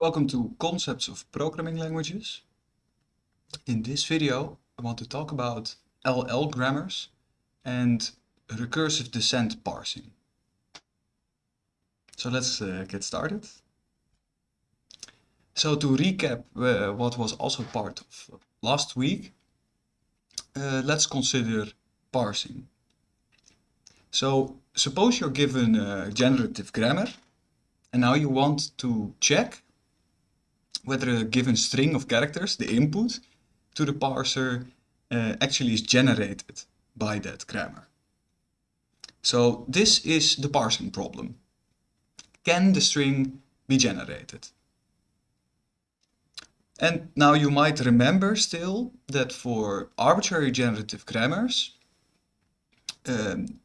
Welcome to Concepts of Programming Languages. In this video I want to talk about LL grammars and recursive descent parsing. So let's uh, get started. So to recap uh, what was also part of last week, uh, let's consider parsing. So suppose you're given a generative grammar and now you want to check whether a given string of characters, the input to the parser, uh, actually is generated by that grammar. So this is the parsing problem. Can the string be generated? And now you might remember still that for arbitrary generative grammars, um,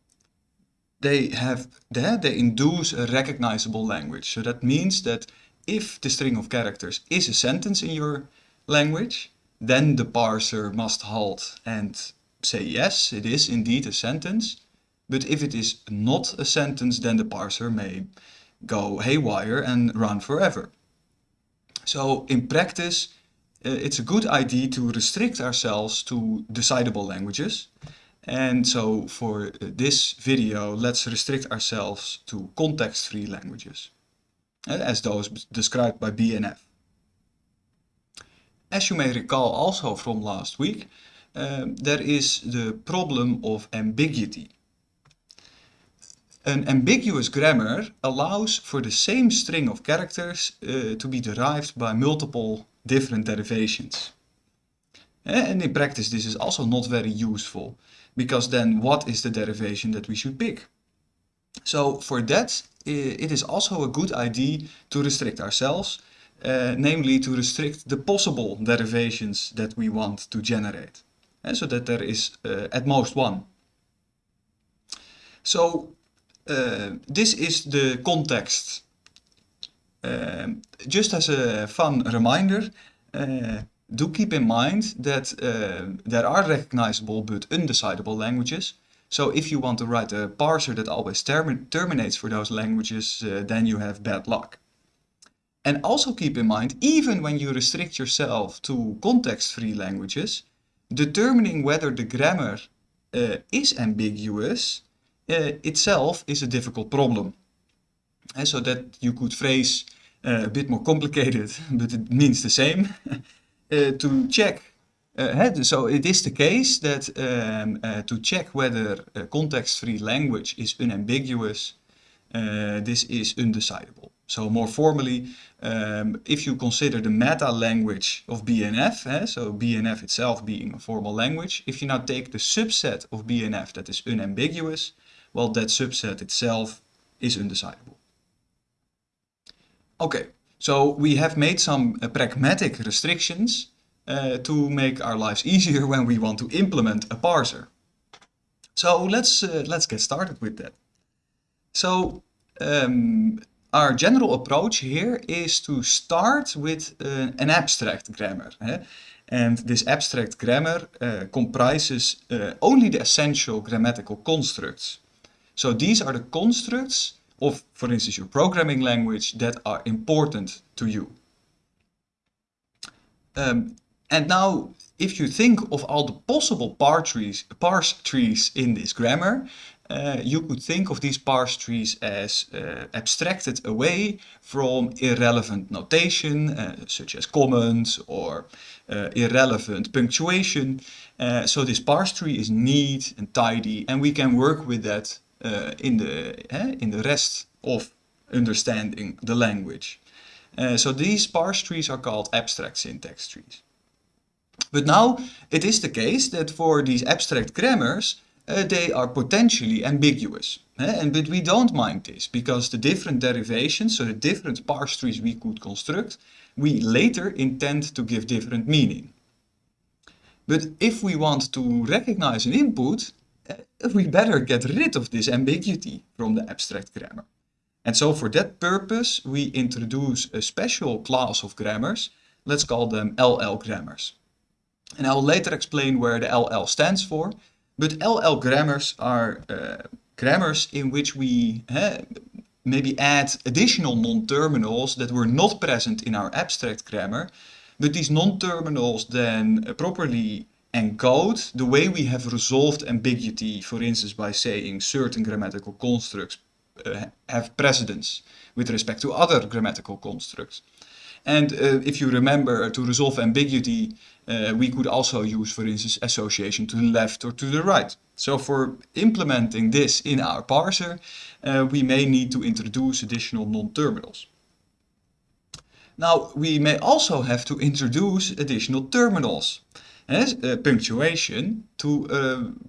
they have they, they induce a recognizable language. So that means that if the string of characters is a sentence in your language, then the parser must halt and say yes, it is indeed a sentence. But if it is not a sentence, then the parser may go haywire and run forever. So in practice, uh, it's a good idea to restrict ourselves to decidable languages. And so for this video, let's restrict ourselves to context-free languages, as those described by BNF. As you may recall also from last week, um, there is the problem of ambiguity. An ambiguous grammar allows for the same string of characters uh, to be derived by multiple different derivations. Eh, and in practice this is also not very useful, because then what is the derivation that we should pick? So for that it is also a good idea to restrict ourselves, uh, namely to restrict the possible derivations that we want to generate, and so that there is uh, at most one. So uh, this is the context. Um, just as a fun reminder, do keep in mind that there are recognizable but undecidable languages. So if you want to write a parser that always term terminates for those languages, uh, then you have bad luck. And also keep in mind, even when you restrict yourself to context-free languages, determining whether the grammar uh, is ambiguous uh, itself is a difficult problem. And so that you could phrase uh, a bit more complicated, but it means the same. Uh, to check, uh, so it is the case that um, uh, to check whether context-free language is unambiguous, this is undecidable. So more formally, um, if you consider the meta language of BNF, eh, so BNF itself being a formal language, if you now take the subset of BNF that is unambiguous, well, that subset itself is undecidable. Okay, so we have made some uh, pragmatic restrictions uh, to make our lives easier when we want to implement a parser. So let's, uh, let's get started with that. So um, our general approach here is to start with uh, an abstract grammar. Eh? And this abstract grammar comprises only the essential grammatical constructs. So these are the constructs of, for instance, your programming language that are important to you. Um, and now, if you think of all the possible parse trees, parse trees in this grammar, uh, you could think of these parse trees as uh, abstracted away from irrelevant notation, uh, such as comments or uh, irrelevant punctuation. Uh, so this parse tree is neat and tidy, and we can work with that uh, in, the, in the rest of understanding the language. so these parse trees are called abstract syntax trees. But now it is the case that for these abstract grammars, uh, they are potentially ambiguous. Eh? And, but we don't mind this, because the different derivations, so the different parse trees we could construct, we later intend to give different meaning. But if we want to recognize an input, uh, we better get rid of this ambiguity from the abstract grammar. And so for that purpose, we introduce a special class of grammars. Let's call them LL grammars. And I'll later explain where the LL stands for. But LL grammars are uh, grammars in which we uh, maybe add additional non-terminals that were not present in our abstract grammar, but these non-terminals then uh, properly encode the way we have resolved ambiguity, for instance, by saying certain grammatical constructs uh, have precedence with respect to other grammatical constructs. And uh, if you remember, to resolve ambiguity, uh, we could also use, for instance, association to the left or to the right. So for implementing this in our parser, uh, we may need to introduce additional non-terminals. Now, we may also have to introduce additional terminals, as uh, punctuation, to,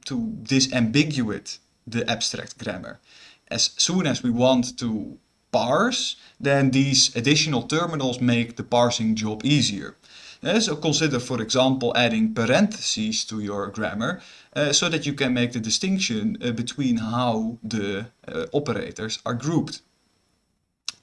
to disambiguate the abstract grammar. As soon as we want to parse, then these additional terminals make the parsing job easier. Uh, so consider, for example, adding parentheses to your grammar uh, so that you can make the distinction uh, between how the operators are grouped.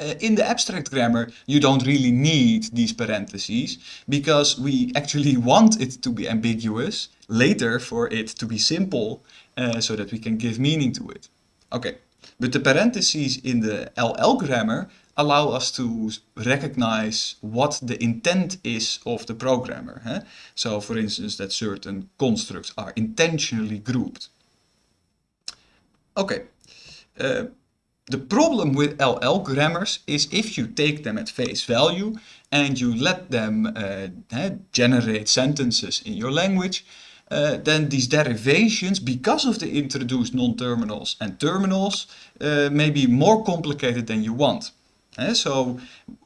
Uh, in the abstract grammar, you don't really need these parentheses because we actually want it to be ambiguous later for it to be simple uh, so that we can give meaning to it. Okay, but the parentheses in the LL grammar allow us to recognize what the intent is of the programmer. Huh? So for instance, that certain constructs are intentionally grouped. Okay, uh, the problem with LL grammars is if you take them at face value and you let them uh, generate sentences in your language, uh, then these derivations, because of the introduced non-terminals and terminals, uh, may be more complicated than you want. Uh, so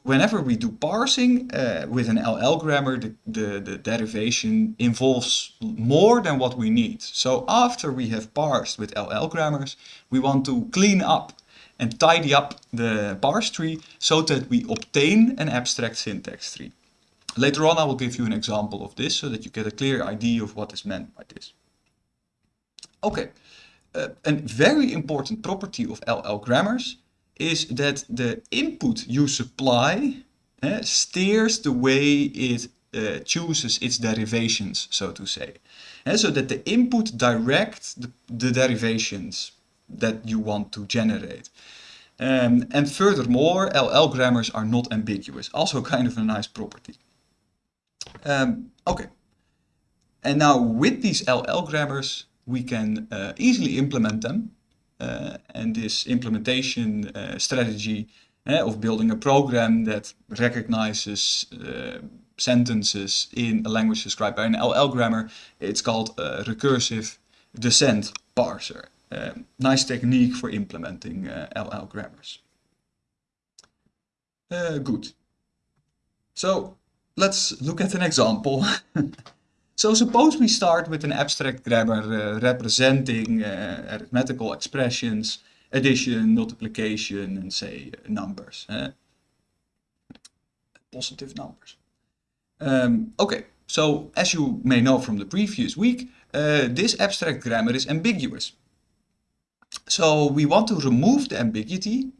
whenever we do parsing uh, with an LL grammar, the, the, the, derivation involves more than what we need. So after we have parsed with LL grammars, we want to clean up and tidy up the parse tree so that we obtain an abstract syntax tree. Later on I will give you an example of this so that you get a clear idea of what is meant by this. Okay, uh, a very important property of LL grammars is that the input you supply uh, steers the way it uh, chooses its derivations, so to say. Uh, so that the input directs the, the derivations that you want to generate. Um, and furthermore, LL grammars are not ambiguous, also kind of a nice property. Um, okay, and now with these LL grammars, we can uh, easily implement them. Uh, and this implementation uh, strategy uh, of building a program that recognizes uh, sentences in a language described by an LL grammar, it's called a recursive descent parser. Uh, nice technique for implementing uh, LL grammars. Uh, good. So let's look at an example. so suppose we start with an abstract grammar uh, representing uh, arithmetical expressions, addition, multiplication, and say numbers. positive numbers. Um, okay, so as you may know from the previous week, uh, this abstract grammar is ambiguous. So we want to remove the ambiguity uh,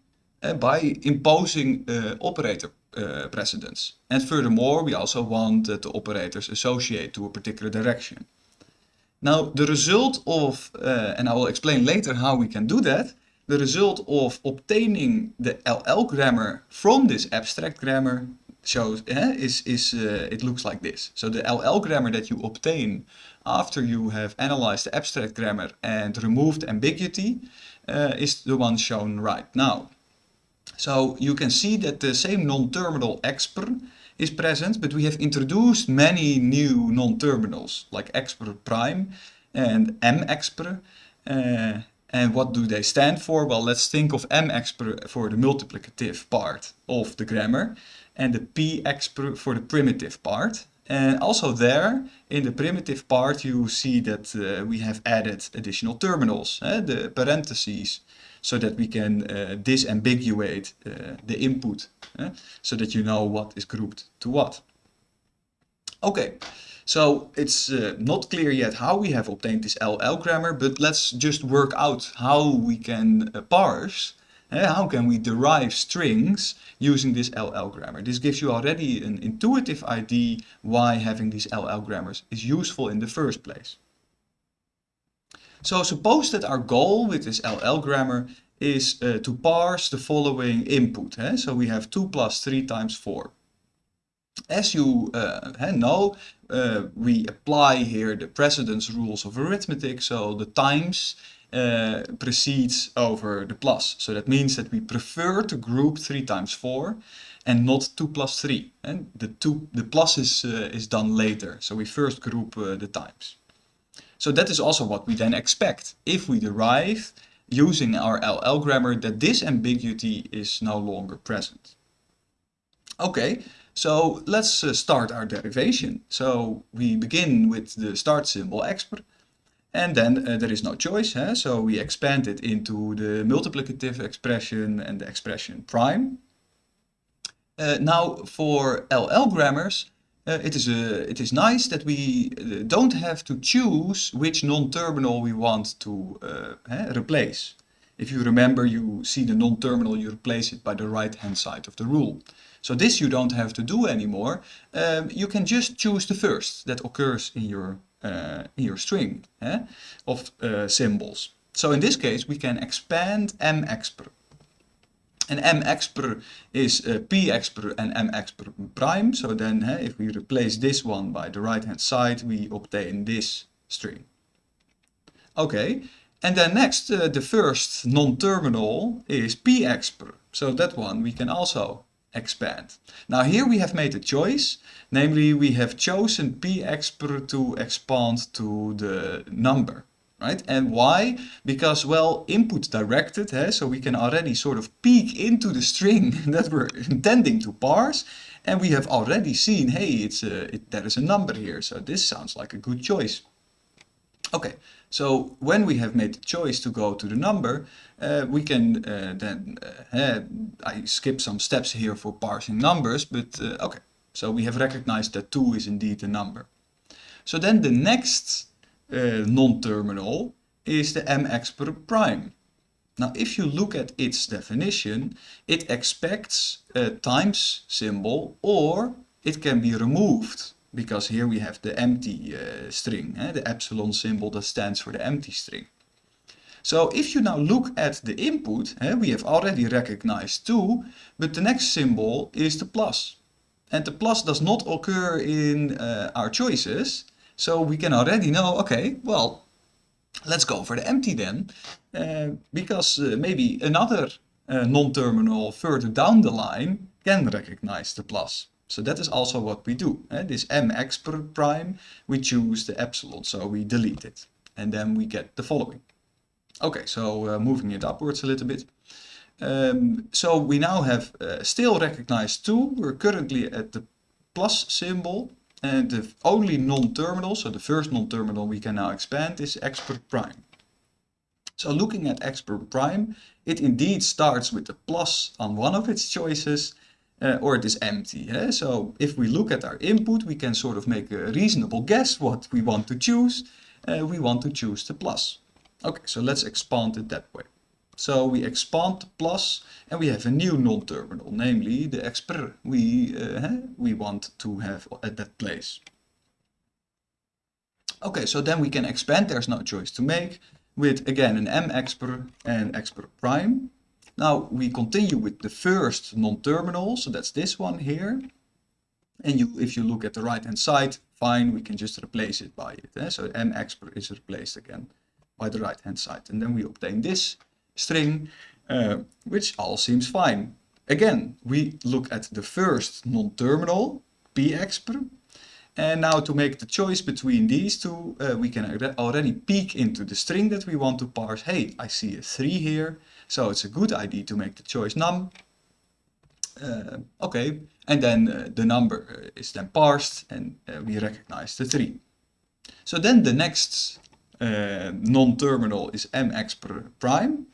by imposing uh, operator uh, precedence. And furthermore, we also want that the operators associate to a particular direction. Now, the result of, and I will explain later how we can do that, the result of obtaining the LL grammar from this abstract grammar shows eh, is, is uh, it looks like this. So the LL grammar that you obtain after you have analyzed the abstract grammar and removed ambiguity uh, is the one shown right now. So you can see that the same non-terminal expr is present, but we have introduced many new non-terminals like expr prime and mexpr. Uh, and what do they stand for? Well, let's think of mexpr for the multiplicative part of the grammar and the pexpr for the primitive part. And also there, in the primitive part, you see that uh, we have added additional terminals, uh, the parentheses, so that we can uh, disambiguate uh, the input, uh, so that you know what is grouped to what. Okay, so it's uh, not clear yet how we have obtained this LL grammar, but let's just work out how we can parse uh, how can we derive strings using this LL grammar? This gives you already an intuitive idea why having these LL grammars is useful in the first place. So suppose that our goal with this LL grammar is uh, to parse the following input. Eh? So we have 2 plus 3 times 4. As you uh, know, uh, we apply here the precedence rules of arithmetic, so the times uh, precedes over the plus. So that means that we prefer to group 3 times 4 and not 2 plus 3. And the, two, the plus is, uh, is done later, so we first group uh, the times. So that is also what we then expect if we derive using our LL grammar that this ambiguity is no longer present. Okay, so let's uh, start our derivation. So we begin with the start symbol expr and then uh, there is no choice, huh? so we expand it into the multiplicative expression and the expression prime. Uh, now for LL grammars, uh, it, is a, it is nice that we uh, don't have to choose which non-terminal we want to uh, replace. If you remember, you see the non-terminal, you replace it by the right-hand side of the rule. So this you don't have to do anymore. Um, you can just choose the first that occurs in your, uh, in your string eh, of uh, symbols. So in this case, we can expand mexpr. And mexpr is uh, pexpr and m mexpr prime. So then eh, if we replace this one by the right hand side, we obtain this string. Okay, and then next, uh, the first non-terminal is p pexpr. So that one we can also expand. Now here we have made a choice, namely we have chosen p pexpr to expand to the number. Right? And why? Because, well, input directed, eh? so we can already sort of peek into the string that we're intending to parse. And we have already seen, hey, it's a, it, there is a number here. So this sounds like a good choice. Okay, so when we have made the choice to go to the number, uh, we can uh, then, uh, I skip some steps here for parsing numbers, but uh, okay. So we have recognized that 2 is indeed a number. So then the next uh, non-terminal is the mexpr prime. Now if you look at its definition, it expects a times symbol or it can be removed because here we have the empty uh, string, eh, the epsilon symbol that stands for the empty string. So if you now look at the input, eh, we have already recognized 2, but the next symbol is the plus. And the plus does not occur in uh, our choices, so we can already know, okay, well, let's go for the empty then, uh, because uh, maybe another uh, non-terminal further down the line can recognize the plus. So that is also what we do. Eh? This mexpr prime, we choose the epsilon, so we delete it. And then we get the following. Okay, so uh, moving it upwards a little bit. Um, so we now have uh, still recognized 2. We're currently at the plus symbol. And the only non-terminal, so the first non-terminal we can now expand is expr prime. So looking at expr prime, it indeed starts with a plus on one of its choices uh, or it is empty. Eh? So if we look at our input, we can sort of make a reasonable guess what we want to choose. Uh, we want to choose the plus. Okay, so let's expand it that way. So we expand the plus and we have a new non-terminal, namely the expr we, uh, we want to have at that place. Okay, so then we can expand, there's no choice to make, with again an mexpr and expr prime. Now we continue with the first non-terminal, so that's this one here. And you, if you look at the right hand side, fine, we can just replace it by it. Eh? So mexpr is replaced again by the right hand side. And then we obtain this string, uh, which all seems fine. Again, we look at the first non-terminal, pexpr, and now to make the choice between these two, uh, we can already peek into the string that we want to parse. Hey, I see a 3 here. So it's a good idea to make the choice num. Uh, okay, and then uh, the number uh, is then parsed and uh, we recognize the 3. So then the next non-terminal is mexpr prime.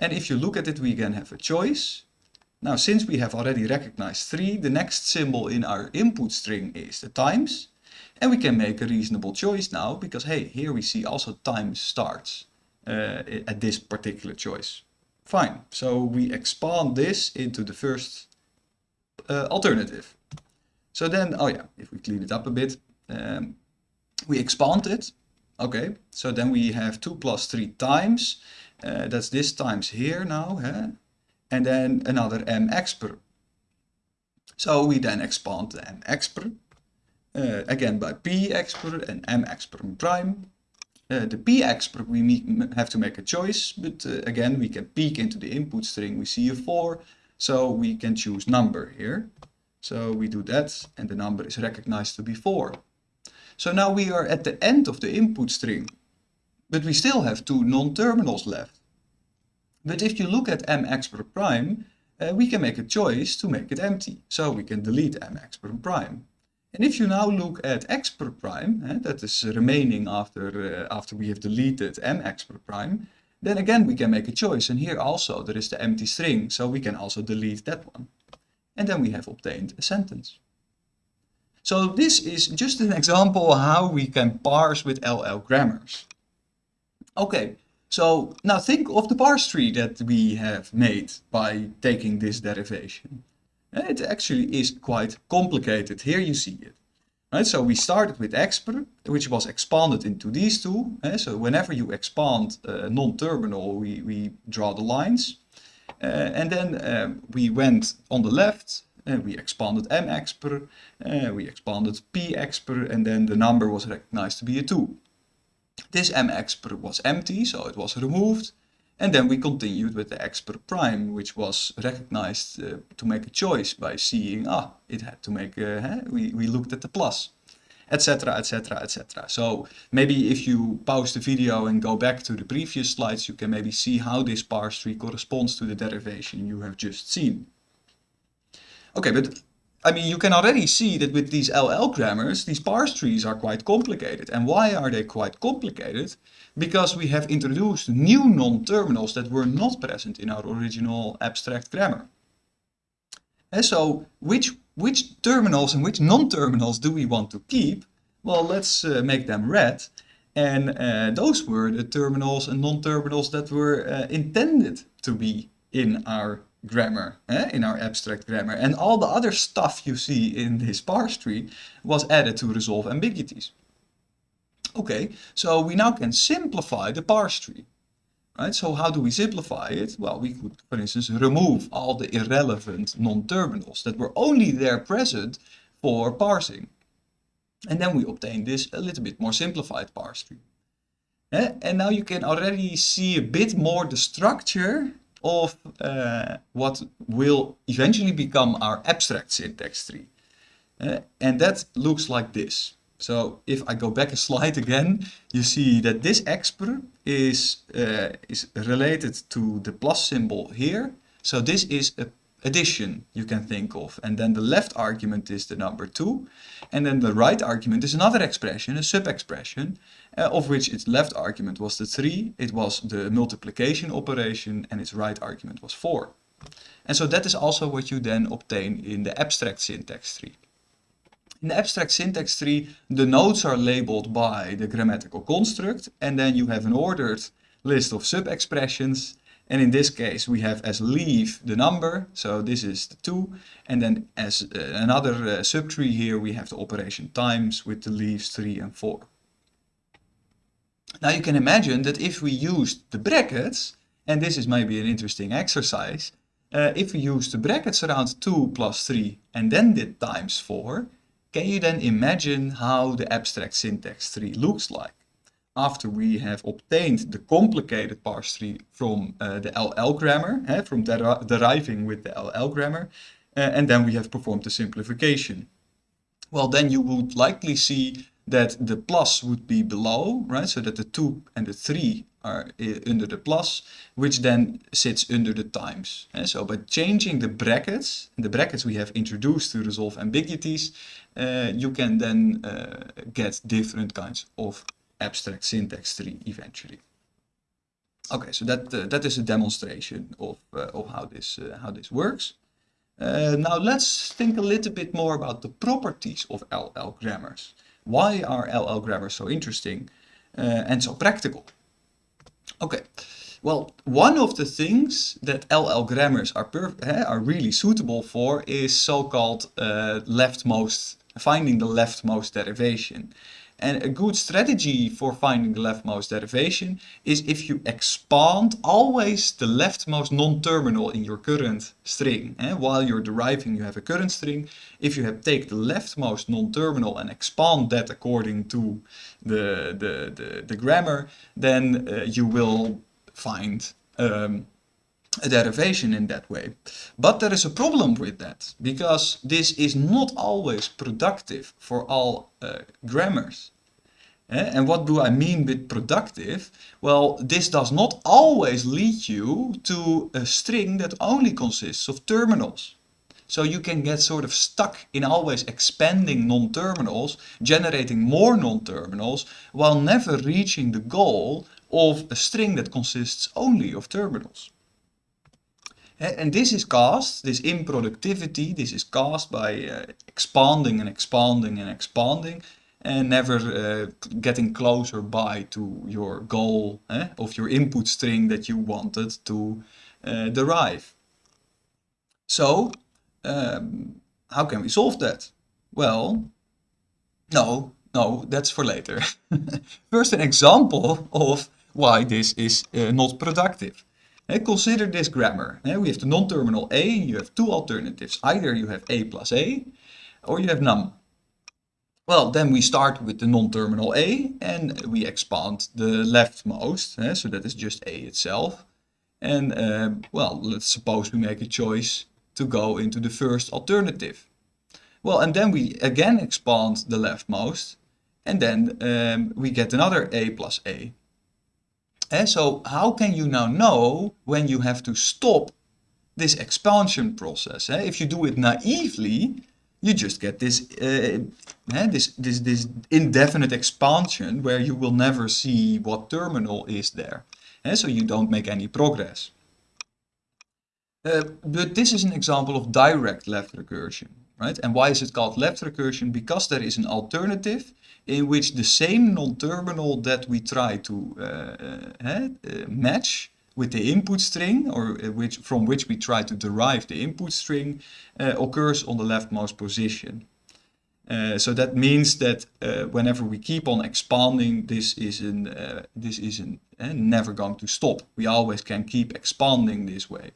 And if you look at it, we again have a choice. Now, since we have already recognized 3, the next symbol in our input string is the times. And we can make a reasonable choice now, because hey, here we see also time starts uh, at this particular choice. Fine, so we expand this into the first uh, alternative. So then, oh yeah, if we clean it up a bit, um, we expand it. Okay, so then we have 2 plus 3 times, uh, that's this times here now, huh? and then another m expr. So we then expand the m expr, uh, again by p expr and m expr prime. Uh, the p expr we have to make a choice, but again we can peek into the input string, we see a 4, so we can choose number here. So we do that and the number is recognized to be 4. So now we are at the end of the input string, but we still have two non-terminals left. But if you look at m expr prime, uh, we can make a choice to make it empty. So we can delete m expr prime. And if you now look at expr prime, eh, that is remaining after, uh, after we have deleted m expr prime, then again we can make a choice. And here also there is the empty string, so we can also delete that one. And then we have obtained a sentence. So this is just an example how we can parse with LL grammars. Okay, so now think of the parse tree that we have made by taking this derivation. It actually is quite complicated. Here you see it. Right, so we started with expr, which was expanded into these two. Eh? So whenever you expand uh, non-terminal, we, we draw the lines. Uh, and then um, we went on the left, uh, we expanded m expr, uh, we expanded p expr, and then the number was recognized to be a 2. This m expr was empty, so it was removed. And then we continued with the expr prime, which was recognized uh, to make a choice by seeing, ah, it had to make, a, uh, we, we looked at the plus, etc, etc, etc. So maybe if you pause the video and go back to the previous slides, you can maybe see how this parse tree corresponds to the derivation you have just seen. Okay, but I mean, you can already see that with these LL grammars, these parse trees are quite complicated. And why are they quite complicated? Because we have introduced new non-terminals that were not present in our original abstract grammar. And so, which, which terminals and which non-terminals do we want to keep? Well, let's uh, make them red. And uh, those were the terminals and non-terminals that were uh, intended to be in our grammar, eh, in our abstract grammar. And all the other stuff you see in this parse tree was added to resolve ambiguities. Okay, so we now can simplify the parse tree. Right, so how do we simplify it? Well, we could, for instance, remove all the irrelevant non-terminals that were only there present for parsing. And then we obtain this a little bit more simplified parse tree. Eh? And now you can already see a bit more the structure of uh, what will eventually become our abstract syntax tree. Uh, and that looks like this. So if I go back a slide again, you see that this expr is, uh, is related to the plus symbol here. So this is a addition you can think of. And then the left argument is the number 2. And then the right argument is another expression, a sub-expression, uh, of which its left argument was the 3, it was the multiplication operation, and its right argument was 4. And so that is also what you then obtain in the abstract syntax tree. In the abstract syntax tree, the nodes are labeled by the grammatical construct, and then you have an ordered list of sub-expressions, and in this case, we have as leaf the number, so this is the 2. And then as uh, another uh, subtree here, we have the operation times with the leaves 3 and 4. Now you can imagine that if we used the brackets, and this is maybe an interesting exercise, uh, if we use the brackets around 2 plus 3 and then did times 4, can you then imagine how the abstract syntax tree looks like? After we have obtained the complicated parse tree from uh, the LL grammar, eh, from der deriving with the LL grammar, uh, and then we have performed the simplification. Well, then you would likely see that the plus would be below, right? So that the 2 and the 3 are uh, under the plus, which then sits under the times. And eh, so by changing the brackets, the brackets we have introduced to resolve ambiguities, uh, you can then uh, get different kinds of abstract syntax tree eventually. Okay, so that uh, that is a demonstration of uh, of how this uh, how this works. Uh, now let's think a little bit more about the properties of LL grammars. Why are LL grammars so interesting uh, and so practical? Okay, well, one of the things that LL grammars are eh, are really suitable for is so-called uh, leftmost finding the leftmost derivation. And a good strategy for finding the leftmost derivation is if you expand always the leftmost non-terminal in your current string. And While you're deriving you have a current string. If you have take the leftmost non-terminal and expand that according to the, the, the, the grammar, then uh, you will find um, a derivation in that way. But there is a problem with that, because this is not always productive for all uh, grammars. Eh? And what do I mean with productive? Well, this does not always lead you to a string that only consists of terminals. So you can get sort of stuck in always expanding non-terminals, generating more non-terminals, while never reaching the goal of a string that consists only of terminals. And this is caused, this improductivity, this is caused by uh, expanding and expanding and expanding and never uh, getting closer by to your goal eh, of your input string that you wanted to uh, derive. So, um, how can we solve that? Well, no, no, that's for later. First an example of why this is not productive. Consider this grammar. we have the non-terminal a, you have two alternatives. Either you have a plus a, or you have none. Well, then we start with the non-terminal a, and we expand the leftmost, so that is just a itself. And, uh, well, let's suppose we make a choice to go into the first alternative. Well, and then we again expand the leftmost, and then um, we get another a plus a. And so how can you now know when you have to stop this expansion process? Eh? If you do it naively, you just get this, uh, eh, this, this, this indefinite expansion where you will never see what terminal is there. Eh? So you don't make any progress. Uh, but this is an example of direct left recursion, right? And why is it called left recursion? Because there is an alternative in which the same non-terminal that we try to uh, uh, match with the input string or which from which we try to derive the input string uh, occurs on the leftmost position. Uh, so that means that uh, whenever we keep on expanding, this is an, uh, this is an, never going to stop. We always can keep expanding this way.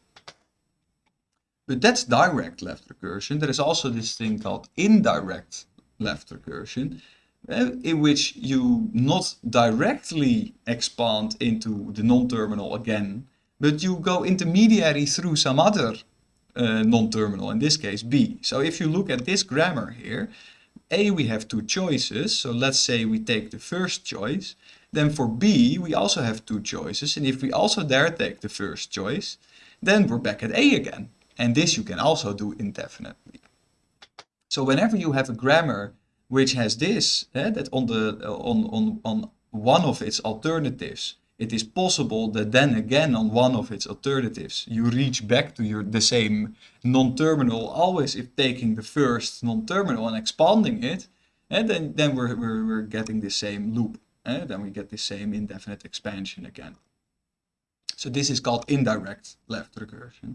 But that's direct left recursion. There is also this thing called indirect left recursion, uh, in which you not directly expand into the non-terminal again, but you go intermediary through some other uh, non-terminal, in this case B. So if you look at this grammar here, A we have two choices, so let's say we take the first choice, then for B we also have two choices, and if we also there take the first choice, then we're back at A again. And this you can also do indefinitely. So whenever you have a grammar which has this, eh, that on, the, uh, on, on, on one of its alternatives, it is possible that then again on one of its alternatives, you reach back to your the same non-terminal, always if taking the first non-terminal and expanding it, and eh, then, then we're, we're, we're getting the same loop. Eh? Then we get the same indefinite expansion again. So this is called indirect left recursion.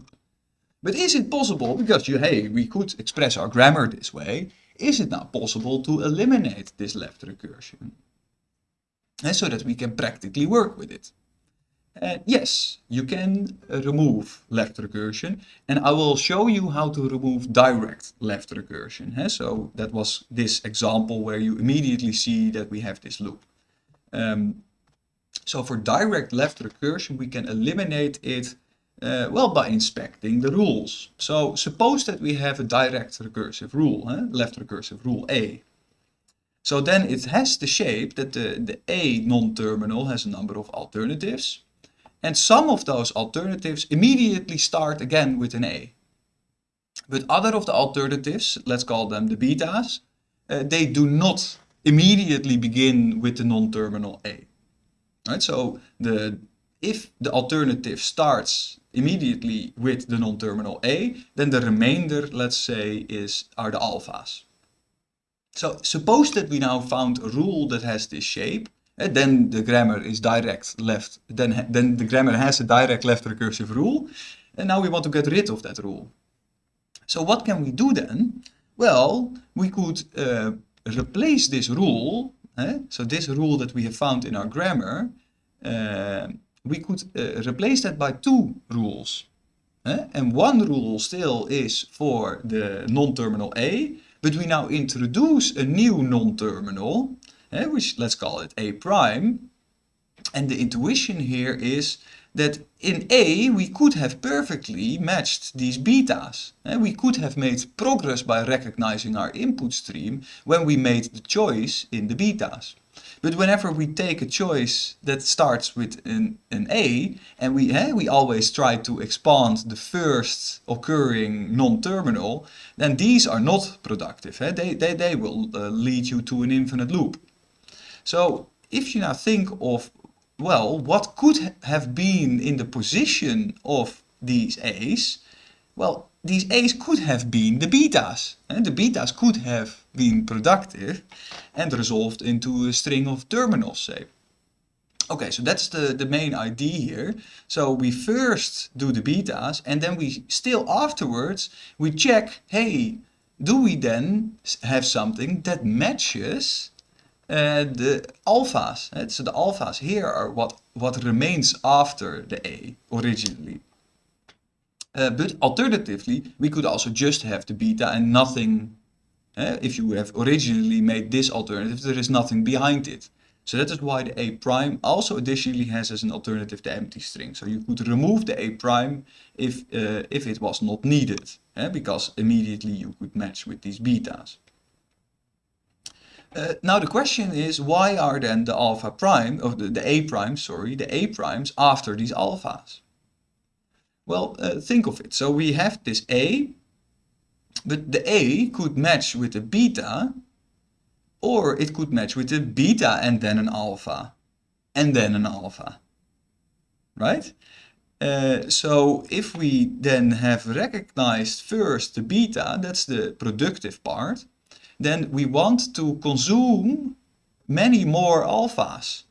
But is it possible, because you, hey, we could express our grammar this way, is it now possible to eliminate this left recursion? And so that we can practically work with it. Uh, yes, you can remove left recursion and I will show you how to remove direct left recursion. So that was this example where you immediately see that we have this loop. Um, so for direct left recursion we can eliminate it uh, well, by inspecting the rules. So suppose that we have a direct recursive rule, huh? left recursive rule A. So then it has the shape that the, the A non-terminal has a number of alternatives. And some of those alternatives immediately start again with an A. But other of the alternatives, let's call them the betas, uh, they do not immediately begin with the non-terminal A. Right, so the if the alternative starts immediately with the non-terminal A, then the remainder, let's say, is are the alphas. So suppose that we now found a rule that has this shape, and then the grammar is direct left, then, then the grammar has a direct left recursive rule, and now we want to get rid of that rule. So what can we do then? Well, we could uh, replace this rule eh? so this rule that we have found in our grammar, uh, we could uh, replace that by two rules. Eh? And one rule still is for the non-terminal a, but we now introduce a new non-terminal, eh, which let's call it a prime. And the intuition here is that in A we could have perfectly matched these betas. Eh, we could have made progress by recognizing our input stream when we made the choice in the betas. But whenever we take a choice that starts with an, an A and we, eh, we always try to expand the first occurring non-terminal, then these are not productive. Eh? They, they, they will uh, lead you to an infinite loop. So if you now think of well, what could have been in the position of these A's? Well, these A's could have been the betas. And the betas could have been productive and resolved into a string of terminals, say. Okay, so that's the, the main idea here. So we first do the betas and then we still afterwards, we check, hey, do we then have something that matches uh, the alphas. Uh, so the alphas here are what, what remains after the A originally. Uh, but alternatively, we could also just have the beta and nothing, uh, if you have originally made this alternative, there is nothing behind it. So that is why the A prime also additionally has as an alternative the empty string. So you could remove the A prime if, uh, if it was not needed, uh, because immediately you could match with these betas. Uh, now the question is why are then the alpha prime, of the, the a prime, sorry, the a primes after these alphas? Well, uh, think of it. So we have this a, but the a could match with a beta, or it could match with a beta and then an alpha, and then an alpha, right? Uh, so if we then have recognized first the beta, that's the productive part, then we want to consume many more alphas.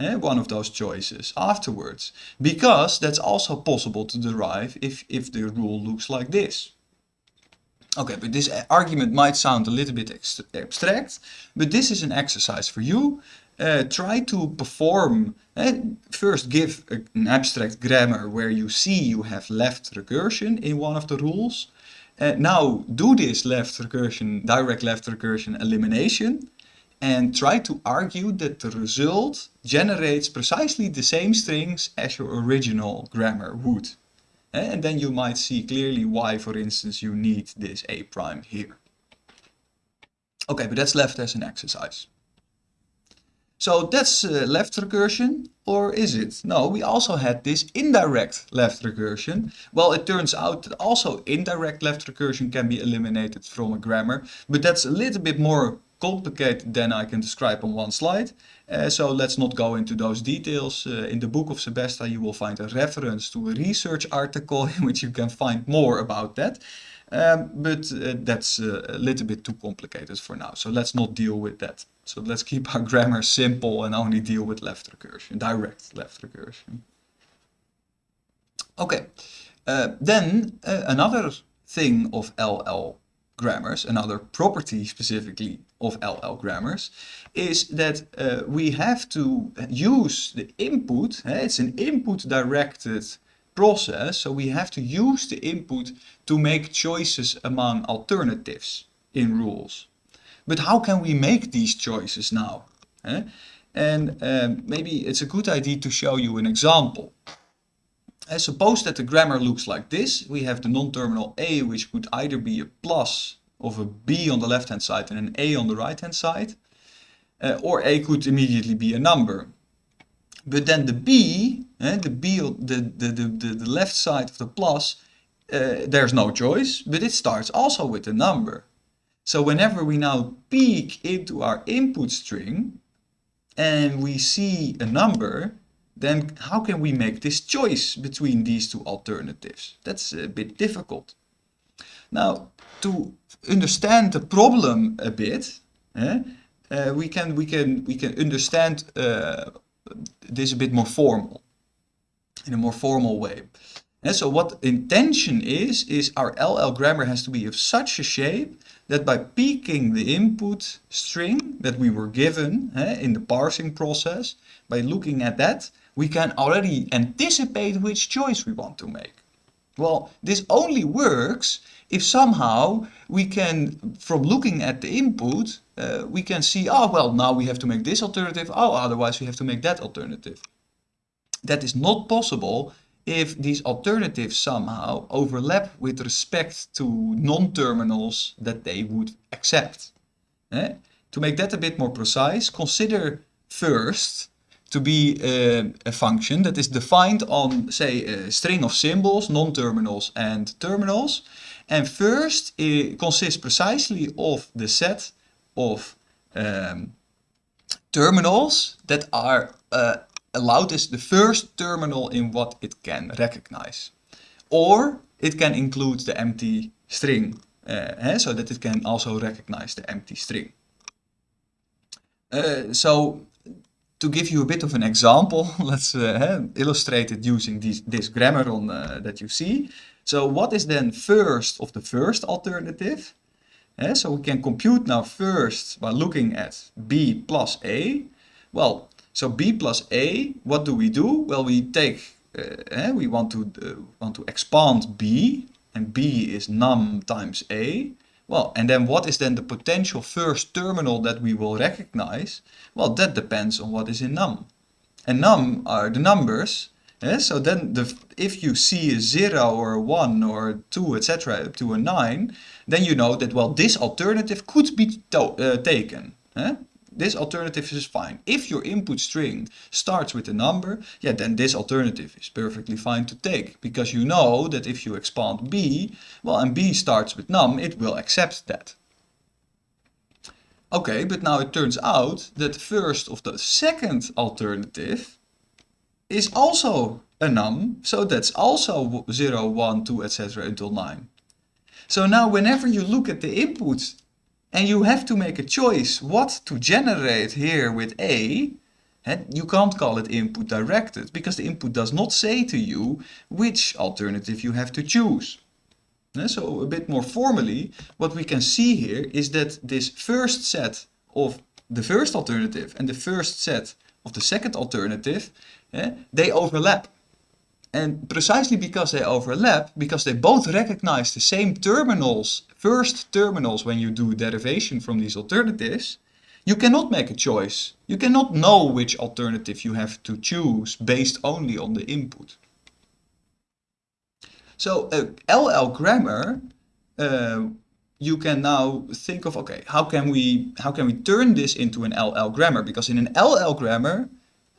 Eh, one of those choices afterwards because that's also possible to derive if, if the rule looks like this. Okay, but this argument might sound a little bit abstract, but this is an exercise for you. Uh, try to perform, uh, first give a, an abstract grammar where you see you have left recursion in one of the rules. Uh, now do this left recursion, direct left recursion elimination and try to argue that the result generates precisely the same strings as your original grammar would. Uh, and then you might see clearly why, for instance, you need this A prime here. Okay, but that's left as an exercise. So that's uh, left recursion, or is it? No, we also had this indirect left recursion. Well, it turns out that also indirect left recursion can be eliminated from a grammar, but that's a little bit more complicated than I can describe on one slide. Uh, so let's not go into those details. Uh, in the book of Sebesta you will find a reference to a research article in which you can find more about that. Um, but uh, that's uh, a little bit too complicated for now, so let's not deal with that. So let's keep our grammar simple and only deal with left recursion, direct left recursion. Okay, uh, then uh, another thing of LL grammars, another property specifically of LL grammars, is that uh, we have to use the input, eh, it's an input directed process, so we have to use the input to make choices among alternatives in rules. But how can we make these choices now? Eh? And um, maybe it's a good idea to show you an example. Uh, suppose that the grammar looks like this. We have the non-terminal a, which could either be a plus of a b on the left-hand side and an a on the right-hand side. Uh, or a could immediately be a number. But then the b, eh, the b, the, the, the, the left side of the plus, uh, there's no choice, but it starts also with a number. So whenever we now peek into our input string and we see a number, then how can we make this choice between these two alternatives? That's a bit difficult. Now, to understand the problem a bit, eh, uh, we can we can we can understand uh, this a bit more formal, in a more formal way. And so what intention is, is our LL grammar has to be of such a shape that by peeking the input string that we were given eh, in the parsing process, by looking at that, we can already anticipate which choice we want to make. Well, this only works if somehow we can, from looking at the input, uh, we can see, oh, well, now we have to make this alternative, oh, otherwise we have to make that alternative. That is not possible if these alternatives somehow overlap with respect to non-terminals that they would accept. Eh? To make that a bit more precise, consider first to be uh, a function that is defined on, say, a string of symbols, non-terminals and terminals. And first it consists precisely of the set of um, terminals that are uh, allowed as the first terminal in what it can recognize. Or it can include the empty string, uh, so that it can also recognize the empty string. Uh, so to give you a bit of an example, let's uh, illustrate it using this, this grammar on, uh, that you see. So what is then first of the first alternative? So we can compute now first by looking at b plus a. Well, so b plus a, what do we do? Well, we take, uh, we want to, uh, want to expand b, and b is num times a. Well, and then what is then the potential first terminal that we will recognize? Well, that depends on what is in num. And num are the numbers. Yeah? So then the, if you see a 0 or a 1 or a 2, etc. up to a 9, then you know that, well, this alternative could be uh, taken. Yeah? This alternative is fine. If your input string starts with a number, yeah, then this alternative is perfectly fine to take. Because you know that if you expand b, well, and b starts with num, it will accept that. Okay, but now it turns out that the first of the second alternative is also a num, so that's also 0, 1, 2, etc. until 9. So now whenever you look at the input and you have to make a choice what to generate here with A. And you can't call it input directed because the input does not say to you which alternative you have to choose. So a bit more formally, what we can see here is that this first set of the first alternative and the first set of the second alternative, they overlap. And precisely because they overlap, because they both recognize the same terminals, first terminals when you do derivation from these alternatives, you cannot make a choice. You cannot know which alternative you have to choose based only on the input. So a LL grammar, uh, you can now think of, okay, how can we how can we turn this into an LL grammar? Because in an LL grammar,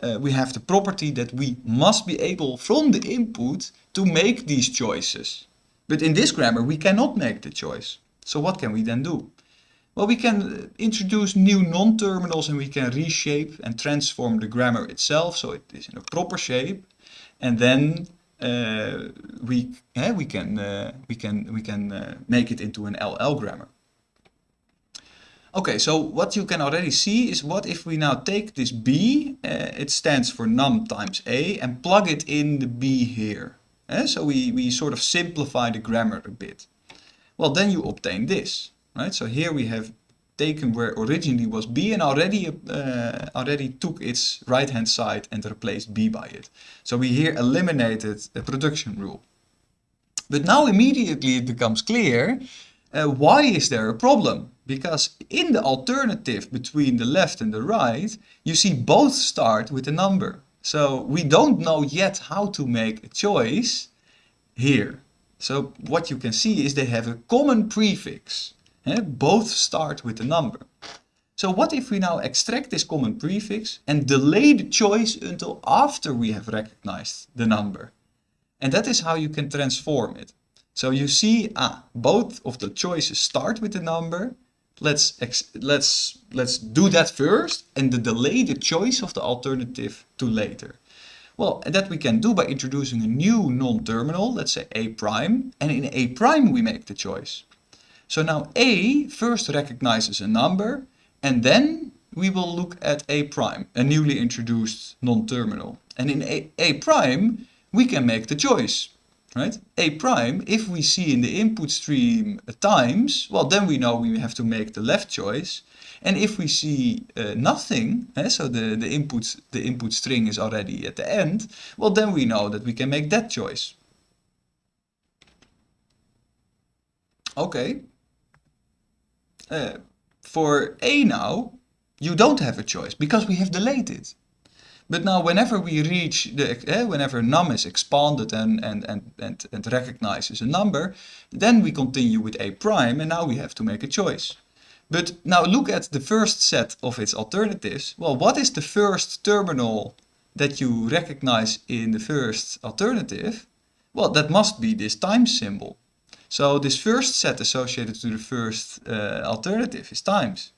uh, we have the property that we must be able from the input to make these choices. But in this grammar we cannot make the choice. So what can we then do? Well, we can uh, introduce new non-terminals and we can reshape and transform the grammar itself so it is in a proper shape. And then uh, we, eh, we can, uh, we can, we can uh, make it into an LL grammar. Okay, so what you can already see is what if we now take this b, uh, it stands for num times a, and plug it in the b here. Uh, so we, we sort of simplify the grammar a bit. Well, then you obtain this, right? So here we have taken where originally was b and already uh, already took its right hand side and replaced b by it. So we here eliminated the production rule. But now immediately it becomes clear uh, why is there a problem? Because in the alternative between the left and the right, you see both start with a number. So we don't know yet how to make a choice here. So what you can see is they have a common prefix. Eh? Both start with a number. So what if we now extract this common prefix and delay the choice until after we have recognized the number? And that is how you can transform it. So you see, ah, both of the choices start with the number. Let's, let's, let's do that first and delay the choice of the alternative to later. Well, that we can do by introducing a new non-terminal, let's say a prime, and in a prime we make the choice. So now a first recognizes a number, and then we will look at a prime, a newly introduced non-terminal. And in a, a prime, we can make the choice. Right? A prime, if we see in the input stream times, well, then we know we have to make the left choice. And if we see uh, nothing, eh, so the, the, input, the input string is already at the end, well, then we know that we can make that choice. Okay. Uh, for A now, you don't have a choice because we have delayed it. But now whenever we reach the, uh, whenever num is expanded and, and, and, and, and recognizes a number, then we continue with A prime and now we have to make a choice. But now look at the first set of its alternatives. Well, what is the first terminal that you recognize in the first alternative? Well, that must be this times symbol. So this first set associated to the first uh, alternative is times.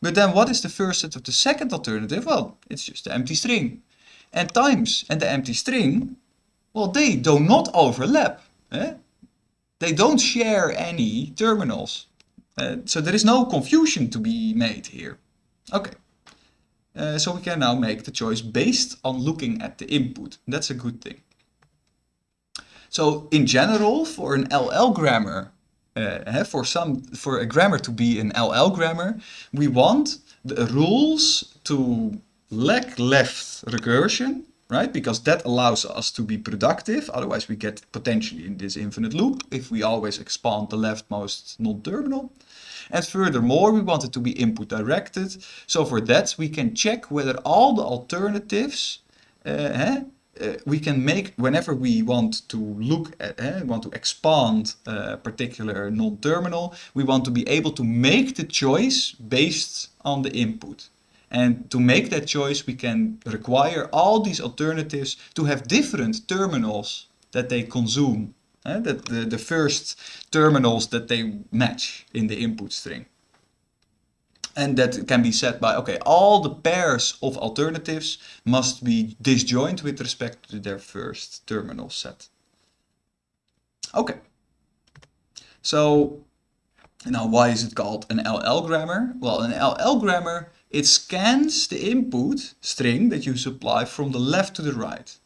But then what is the first set of the second alternative? Well, it's just the empty string. And times and the empty string, well, they do not overlap. Eh? They don't share any terminals. Uh, so there is no confusion to be made here. Okay. Uh, so we can now make the choice based on looking at the input. That's a good thing. So in general, for an LL grammar, uh, for some for a grammar to be an LL grammar, we want the rules to lack left recursion, right? Because that allows us to be productive. Otherwise, we get potentially in this infinite loop if we always expand the leftmost non-terminal. And furthermore, we want it to be input directed. So for that, we can check whether all the alternatives uh, uh, we can make, whenever we want to look at, uh, want to expand a particular non-terminal, we want to be able to make the choice based on the input. And to make that choice, we can require all these alternatives to have different terminals that they consume. Uh, that the, the first terminals that they match in the input string. And that can be set by, okay, all the pairs of alternatives must be disjoint with respect to their first terminal set. Okay. So now why is it called an LL grammar? Well, an LL grammar, it scans the input string that you supply from the left to the right.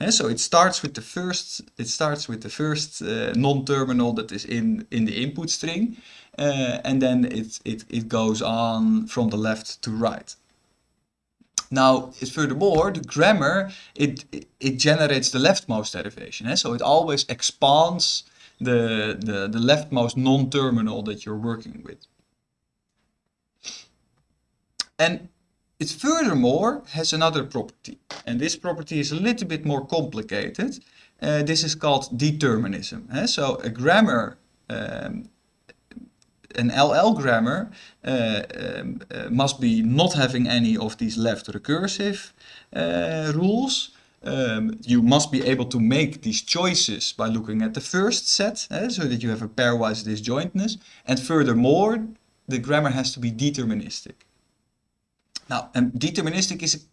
And so it starts with the first, it starts with the first uh, non-terminal that is in, in the input string uh, and then it, it, it goes on from the left to right. Now, furthermore, the grammar, it, it, generates the leftmost derivation. Eh? So it always expands the, the, the leftmost non-terminal that you're working with. And it furthermore has another property. And this property is a little bit more complicated. Uh, this is called determinism. Eh? So a grammar um, an LL grammar uh, um, uh, must be not having any of these left recursive uh, rules. Um, you must be able to make these choices by looking at the first set, eh, so that you have a pairwise disjointness. And furthermore, the grammar has to be deterministic. Now, and deterministic is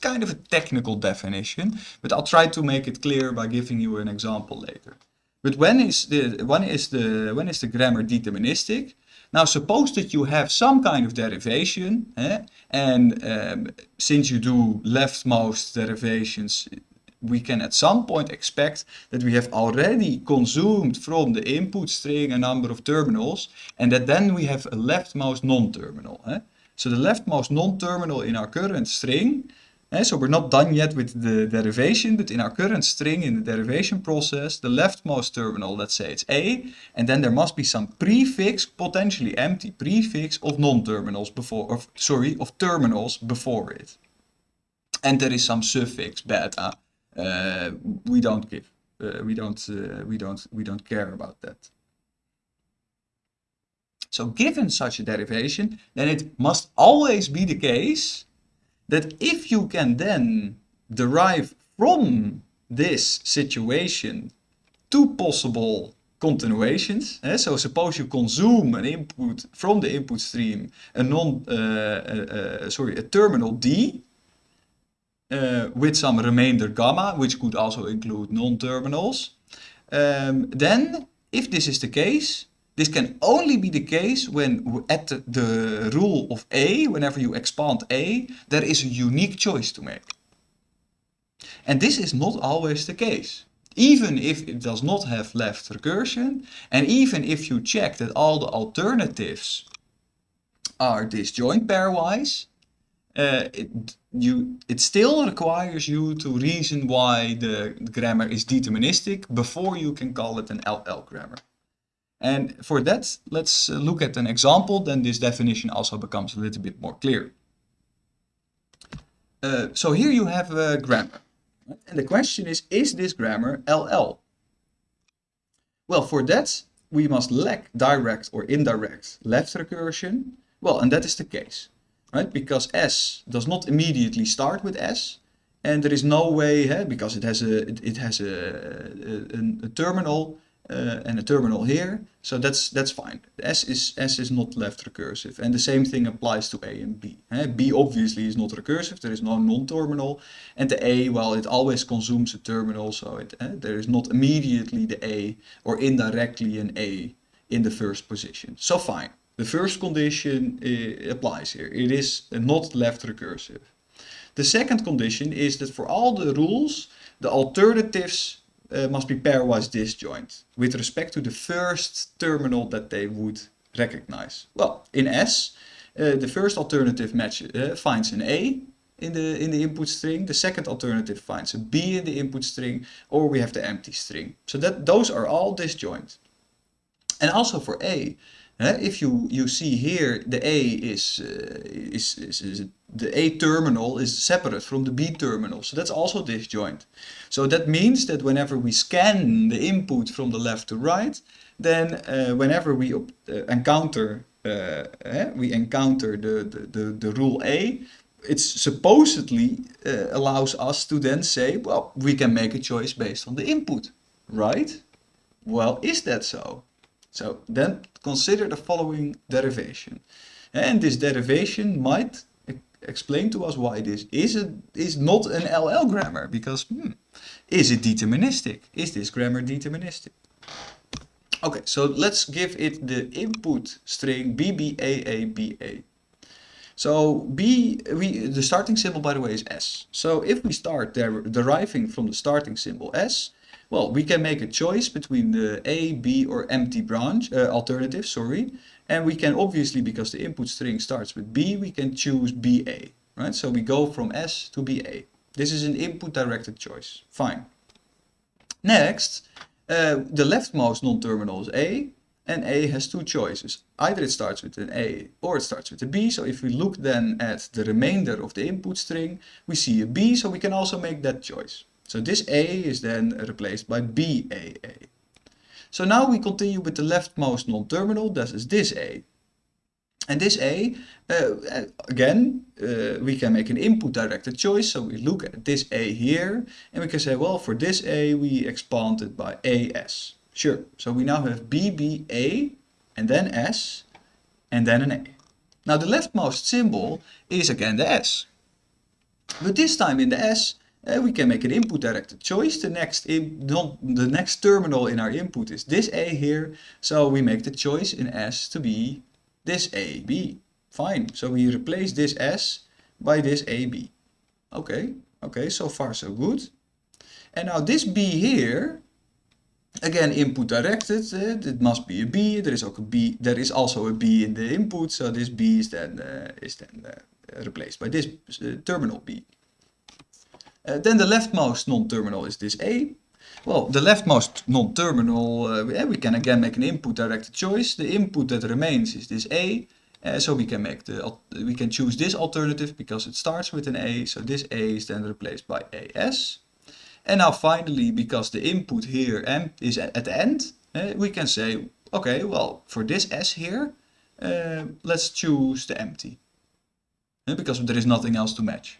kind of a technical definition, but I'll try to make it clear by giving you an example later. But when is the when is the when is the grammar deterministic? Now suppose that you have some kind of derivation, eh? and um, since you do leftmost derivations, we can at some point expect that we have already consumed from the input string a number of terminals, and that then we have a leftmost non-terminal. Eh? So the leftmost non-terminal in our current string so we're not done yet with the derivation, but in our current string in the derivation process, the leftmost terminal, let's say it's A, and then there must be some prefix, potentially empty prefix of non-terminals before, or sorry, of terminals before it. And there is some suffix beta. Uh, we don't give, uh, we don't, uh, we don't, we don't care about that. So given such a derivation, then it must always be the case that if you can then derive from this situation two possible continuations. Eh? So suppose you consume an input from the input stream, a non, uh, uh, uh, sorry, a terminal D with some remainder gamma, which could also include non-terminals. Um, then, if this is the case, this can only be the case when at the, rule of A, whenever you expand A, there is a unique choice to make. And this is not always the case. even if it does not have left recursion, and even if you check that all the alternatives are disjoint pairwise, uh, it, you, it still requires you to reason why the grammar is deterministic before you can call it an LL grammar. And for that, let's uh, look at an example, then this definition also becomes a little bit more clear. Uh, so here you have a grammar. And the question is, is this grammar LL? Well, for that, we must lack direct or indirect left recursion. Well, and that is the case, right? Because S does not immediately start with S, and there is no way, because it has a it, has a, a, a terminal uh, and a terminal here. So that's that's fine. S is S is not left recursive, and the same thing applies to A and B. Uh, B obviously is not recursive. There is no non-terminal, and the A, well, it always consumes a terminal, so it, uh, there is not immediately the A or indirectly an A in the first position. So fine. The first condition uh, applies here. It is not left recursive. The second condition is that for all the rules, the alternatives uh, must be pairwise disjoint with respect to the first terminal that they would recognize. Well, in S, uh, the first alternative match uh, finds an A in the in the input string. The second alternative finds a B in the input string, or we have the empty string. So that those are all disjoint. And also for A, if you you see here the A is, uh, is, is, is the A terminal is separate from the B terminal. So that's also disjoint. So that means that whenever we scan the input from the left to right, then uh, whenever we uh, encounter uh, eh, we encounter the, the, the, the, rule A, it supposedly uh, allows us to then say, well, we can make a choice based on the input, right? Well, is that so? So then consider the following derivation. And this derivation might explain to us why this is, a, is not an LL grammar. Because, hmm, is it deterministic? Is this grammar deterministic? Okay, so let's give it the input string BBAABA. So B, we, the starting symbol by the way is S. So if we start der deriving from the starting symbol S, well, we can make a choice between the A, B or empty branch, uh, alternative, sorry. And we can obviously, because the input string starts with B, we can choose BA, right? So we go from S to BA. This is an input directed choice, fine. Next, uh, the leftmost non-terminal is A, and A has two choices. Either it starts with an A or it starts with a B. So if we look then at the remainder of the input string, we see a B, so we can also make that choice. So this A is then replaced by BAA. So now we continue with the leftmost non-terminal, that is this A. And this A, uh, again, uh, we can make an input directed choice. So we look at this A here and we can say, well, for this A, we expand it by AS. Sure. So we now have BBA and then S and then an A. Now the leftmost symbol is again the S. But this time in the S, uh, we can make an input directed choice. The next, in, the next terminal in our input is this A here. So we make the choice in S to be this AB. Fine. So we replace this S by this AB. Okay. Okay. So far so good. And now this B here, again input directed, uh, it must be a B. There is also a B. There is also a B in the input. So this B is then uh, is then replaced by this terminal B. Uh, then the leftmost non-terminal is this A. Well, the leftmost non-terminal, uh, we can again make an input directed choice. The input that remains is this A. Uh, so we can make the we can choose this alternative because it starts with an A. So this A is then replaced by AS. And now finally, because the input here M is at the end, we can say, okay, well, for this S here, let's choose the empty. Because there is nothing else to match.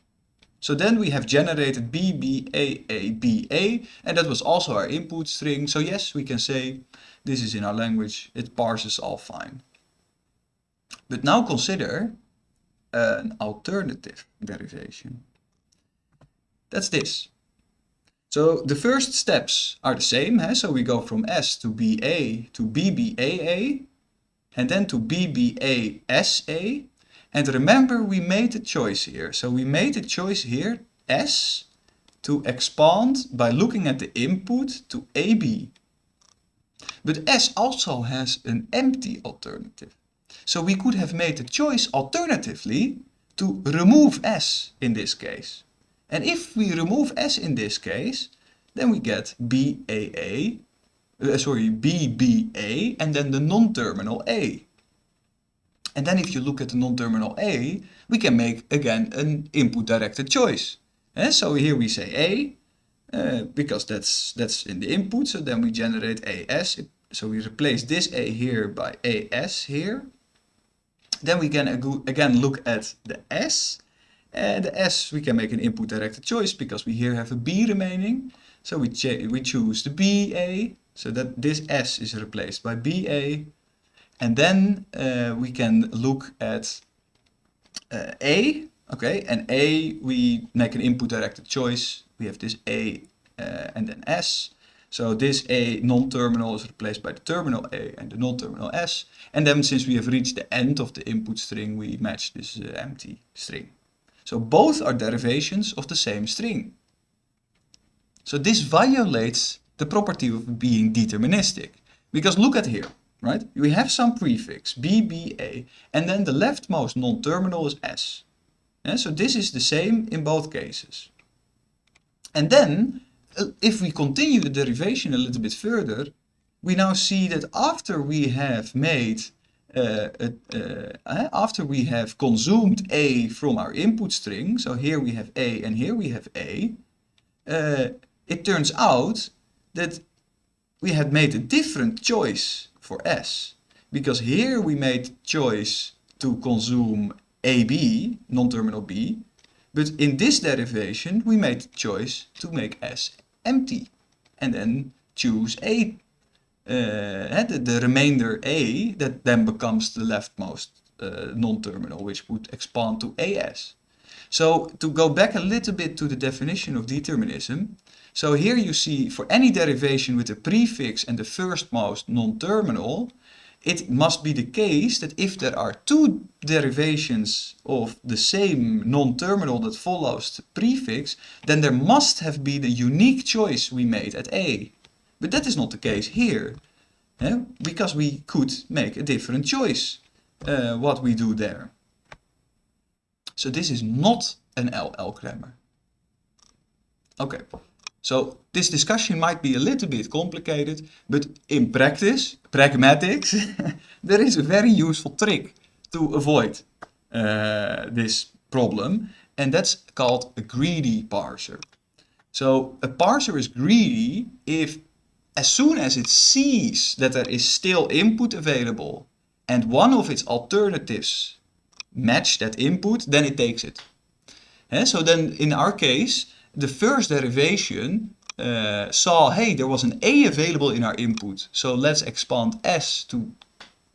So then we have generated BBAABA and that was also our input string. So yes, we can say this is in our language, it parses all fine. But now consider an alternative derivation. That's this. So the first steps are the same. So we go from S to BA to BBAA and then to BBASA and remember, we made a choice here. So we made a choice here, S, to expand by looking at the input to AB. But S also has an empty alternative. So we could have made the choice alternatively to remove S in this case. And if we remove S in this case, then we get BAA, uh, sorry, BBA, and then the non-terminal A. And then if you look at the non-terminal A, we can make again an input-directed choice. And eh, so here we say A, uh, because that's, that's in the input, so then we generate AS. So we replace this A here by AS here. Then we can again look at the S. And the S we can make an input directed choice because we here have a B remaining. So we, we choose the BA, so that this S is replaced by BA. And then uh, we can look at uh, A, okay, and A we make an input directed choice. We have this A uh, and then S. So this A non-terminal is replaced by the terminal A and the non-terminal S. And then since we have reached the end of the input string, we match this uh, empty string. So both are derivations of the same string. So this violates the property of being deterministic. Because look at here, right? We have some prefix, BBA, and then the leftmost non-terminal is S. Yeah, so this is the same in both cases. And then uh, if we continue the derivation a little bit further, we now see that after we have made, uh, uh, after we have consumed A from our input string, so here we have A and here we have A, uh, it turns out that we had made a different choice for S. Because here we made choice to consume AB, non-terminal B, but in this derivation, we made choice to make S empty and then choose A, uh, the, the, remainder A that then becomes the leftmost uh, non-terminal, which would expand to AS. So to go back a little bit to the definition of determinism, so here you see for any derivation with the prefix and the firstmost non-terminal, it must be the case that if there are two derivations of the same non-terminal that follows the prefix, then there must have been a unique choice we made at A. But that is not the case here, eh? because we could make a different choice uh, what we do there. So this is not an LL grammar. Okay. So this discussion might be a little bit complicated, but in practice, pragmatics, there is a very useful trick to avoid uh, this problem, and that's called a greedy parser. So a parser is greedy if as soon as it sees that there is still input available and one of its alternatives match that input, then it takes it. And so then in our case, the first derivation uh, saw, hey, there was an A available in our input, so let's expand S to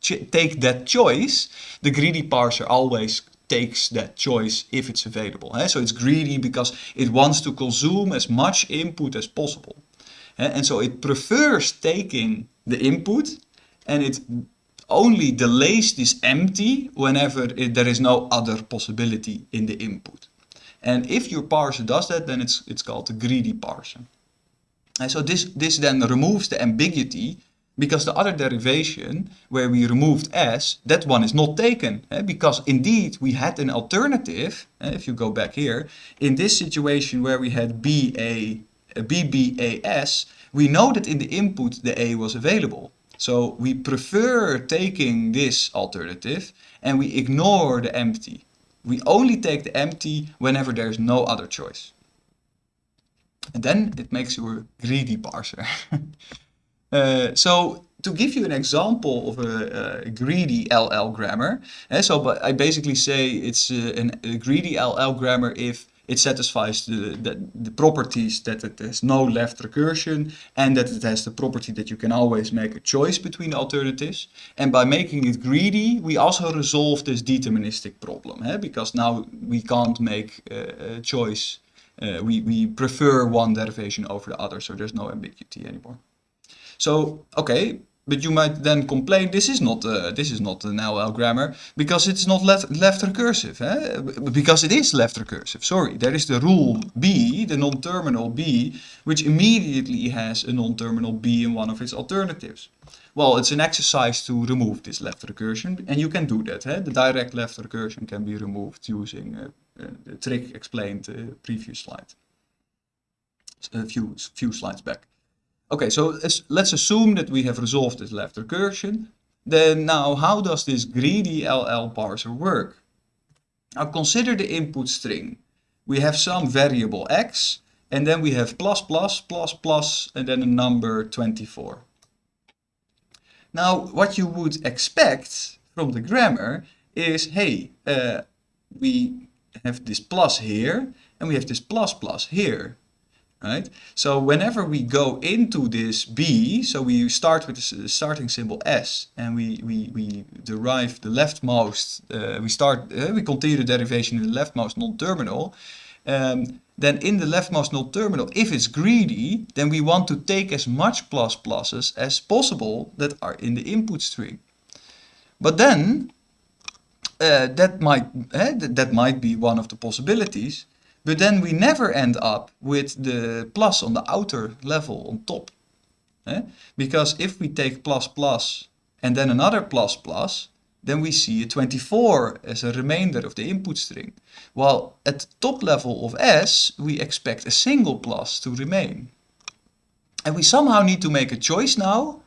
take that choice. The greedy parser always takes that choice if it's available. Eh? So it's greedy because it wants to consume as much input as possible. Eh? And so it prefers taking the input and it only delays this empty whenever it, there is no other possibility in the input. And if your parser does that, then it's, it's called a greedy parser. And so this, this then removes the ambiguity because the other derivation where we removed s, that one is not taken. Eh? Because indeed we had an alternative, eh? if you go back here, in this situation where we had BA, BBAS, we know that in the input the A was available. So we prefer taking this alternative and we ignore the empty. We only take the empty whenever there's no other choice. And then it makes you a greedy parser. uh, so to give you an example of a, a greedy LL grammar, uh, so but I basically say it's uh, an, a greedy LL grammar if it satisfies the, the, the, properties that it has no left recursion and that it has the property that you can always make a choice between alternatives. And by making it greedy, we also resolve this deterministic problem, eh? because now we can't make a, choice. Uh, we, we prefer one derivation over the other, so there's no ambiguity anymore. So, okay, but you might then complain this is not uh, this is not an LL grammar because it's not left, left recursive eh? because it is left recursive sorry there is the rule B the non-terminal B which immediately has a non-terminal B in one of its alternatives well it's an exercise to remove this left recursion and you can do that eh? the direct left recursion can be removed using uh, uh, the trick explained uh, previous slide a few few slides back Okay, so let's, assume that we have resolved this left recursion. Then now, how does this greedy LL parser work? Now consider the input string. We have some variable x, and then we have plus plus plus plus, and then a number 24. Now, what you would expect from the grammar is, hey, uh, we have this plus here, and we have this plus plus here right? So whenever we go into this B, so we start with the starting symbol S and we, we, we derive the leftmost, uh, we start, uh, we continue the derivation in the leftmost non-terminal, um, then in the leftmost non-terminal, if it's greedy, then we want to take as much plus pluses as possible that are in the input string. But then, uh, that might uh, that might be one of the possibilities but then we never end up with the plus on the outer level on top. Eh? Because if we take plus plus and then another plus plus, then we see a 24 as a remainder of the input string. While at the top level of S, we expect a single plus to remain. And we somehow need to make a choice now.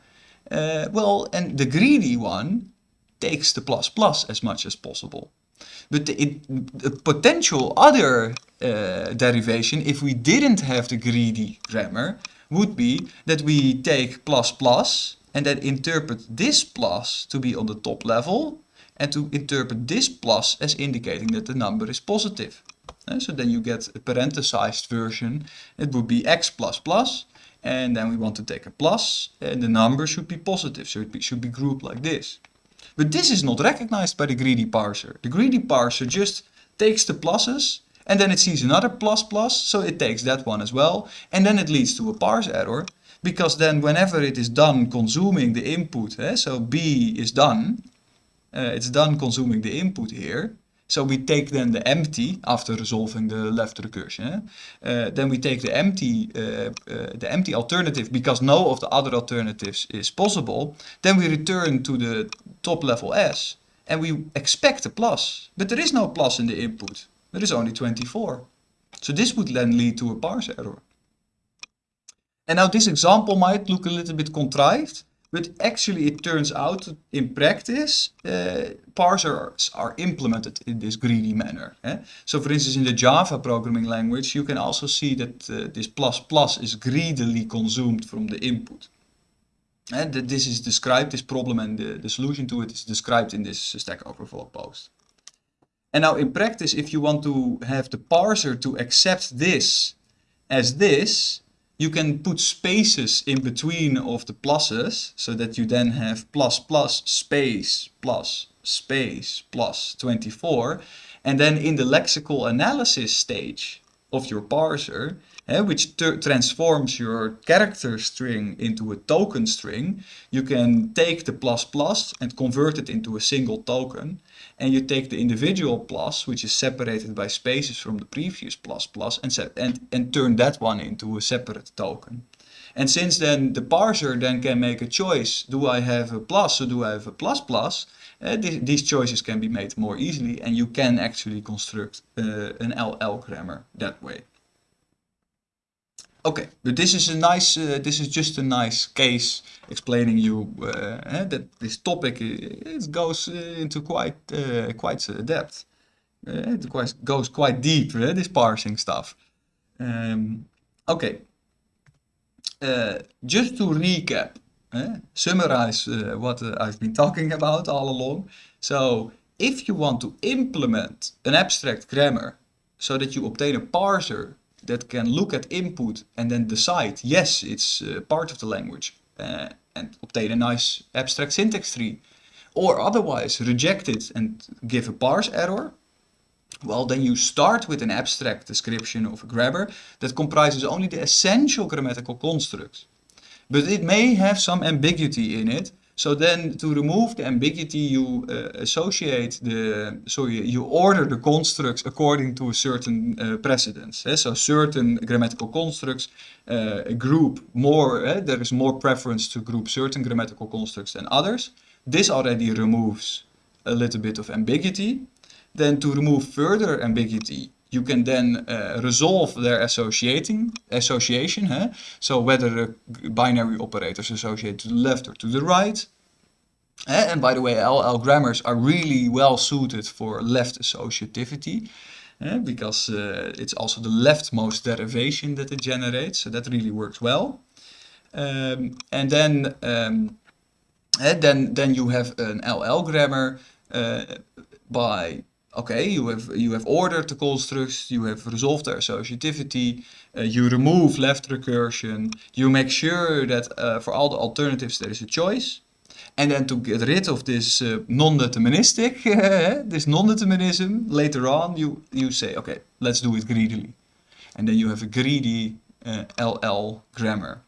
Uh, well, and the greedy one takes the plus plus as much as possible. But the, the potential other uh, derivation, if we didn't have the greedy grammar, would be that we take plus plus and then interpret this plus to be on the top level and to interpret this plus as indicating that the number is positive. Uh, so then you get a parenthesized version. It would be x plus plus and then we want to take a plus and the number should be positive. So it should be grouped like this. But this is not recognized by the greedy parser. The greedy parser just takes the pluses and then it sees another plus plus, so it takes that one as well. And then it leads to a parse error because then whenever it is done consuming the input, eh, so B is done, uh, it's done consuming the input here, so we take then the empty after resolving the left recursion. Uh, then we take the empty, uh, uh, the empty alternative because no of the other alternatives is possible. Then we return to the top level S and we expect a plus. But there is no plus in the input. There is only 24. So this would then lead to a parse error. And now this example might look a little bit contrived, but actually it turns out in practice, uh, parsers are implemented in this greedy manner. Eh? So for instance, in the Java programming language, you can also see that uh, this plus plus is greedily consumed from the input. And that this is described, this problem and the, the solution to it is described in this Stack Overflow post. And now in practice, if you want to have the parser to accept this as this, you can put spaces in between of the pluses so that you then have plus plus space plus space plus 24 and then in the lexical analysis stage of your parser eh, which transforms your character string into a token string you can take the plus plus and convert it into a single token and you take the individual plus, which is separated by spaces from the previous plus plus, and, and, and turn that one into a separate token. And since then the parser then can make a choice, do I have a plus or do I have a plus plus, uh, th these choices can be made more easily and you can actually construct uh, an LL grammar that way. Okay, but this is a nice, uh, this is just a nice case explaining you uh, that this topic it goes uh, into quite uh, quite depth. Uh, it quite, goes quite deep, uh, this parsing stuff. Um, okay, just to recap, summarize what I've been talking about all along. So, if you want to implement an abstract grammar so that you obtain a parser that can look at input and then decide, yes, it's uh, part of the language uh, and obtain a nice abstract syntax tree. Or otherwise reject it and give a parse error. Well, then you start with an abstract description of a grammar that comprises only the essential grammatical constructs. but it may have some ambiguity in it. So then to remove the ambiguity, you uh, associate the, so you, you, order the constructs according to a certain uh, precedence. Eh? So certain grammatical constructs uh, group more, eh? there is more preference to group certain grammatical constructs than others. This already removes a little bit of ambiguity. Then to remove further ambiguity, you can then uh, resolve their associating association. Huh? So whether the binary operators associate to the left or to the right. And by the way, LL grammars are really well suited for left associativity. Uh, because uh, it's also the leftmost derivation that it generates, so that really works well. Um, and then, um, then, then you have an LL grammar uh, by okay, you have you have ordered the constructs, you have resolved their associativity, uh, you remove left recursion, you make sure that uh, for all the alternatives there is a choice. And then to get rid of this uh, non-deterministic, this non-determinism, later on you, you say, okay, let's do it greedily. And then you have a greedy LL uh, grammar.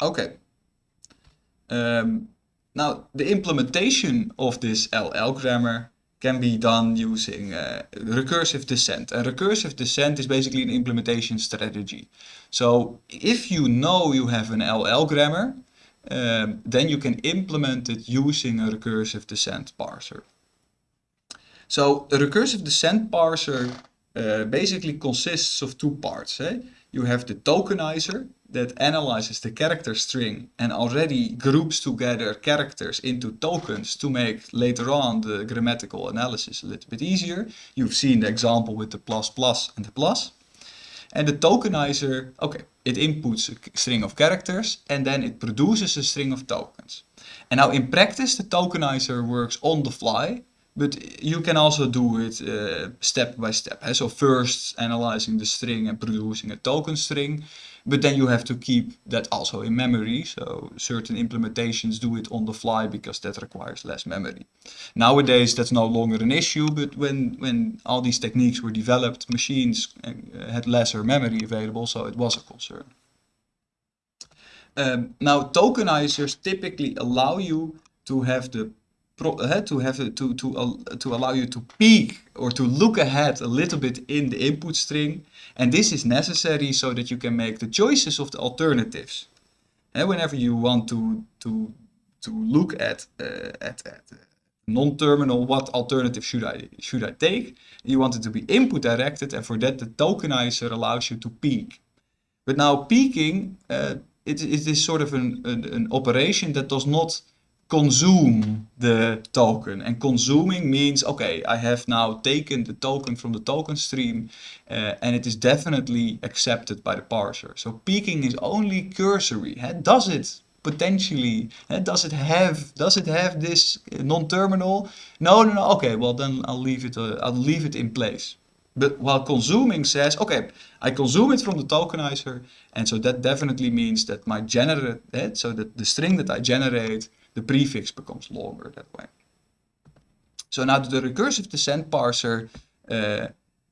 Okay. Um, now, the implementation of this LL grammar can be done using uh, recursive descent. And recursive descent is basically an implementation strategy. So if you know you have an LL grammar, um, then you can implement it using a recursive descent parser. So a recursive descent parser uh, basically consists of two parts. Eh? You have the tokenizer, that analyzes the character string and already groups together characters into tokens to make later on the grammatical analysis a little bit easier. You've seen the example with the plus plus and the plus. And the tokenizer, okay, it inputs a string of characters and then it produces a string of tokens. And now in practice the tokenizer works on the fly, but you can also do it uh, step by step. So first analyzing the string and producing a token string, but then you have to keep that also in memory. So certain implementations do it on the fly because that requires less memory. Nowadays that's no longer an issue, but when, when all these techniques were developed, machines uh, had lesser memory available, so it was a concern. Um, now tokenizers typically allow you to have the uh, to have to to uh, to allow you to peek or to look ahead a little bit in the input string. And this is necessary so that you can make the choices of the alternatives. And whenever you want to to to look at uh, at, at non-terminal what alternative should I should I take? You want it to be input directed and for that the tokenizer allows you to peek. But now peeking it, it is sort of an, an, an operation that does not consume the token. And consuming means, okay, I have now taken the token from the token stream uh, and it is definitely accepted by the parser. So peeking is only cursory. Does it potentially, does it have, does it have this non-terminal? No, no, no, okay, well then I'll leave it, uh, I'll leave it in place. But while consuming says, okay, I consume it from the tokenizer, and so that definitely means that my generate, so that the string that I generate the prefix becomes longer that way. So now the recursive descent parser, uh,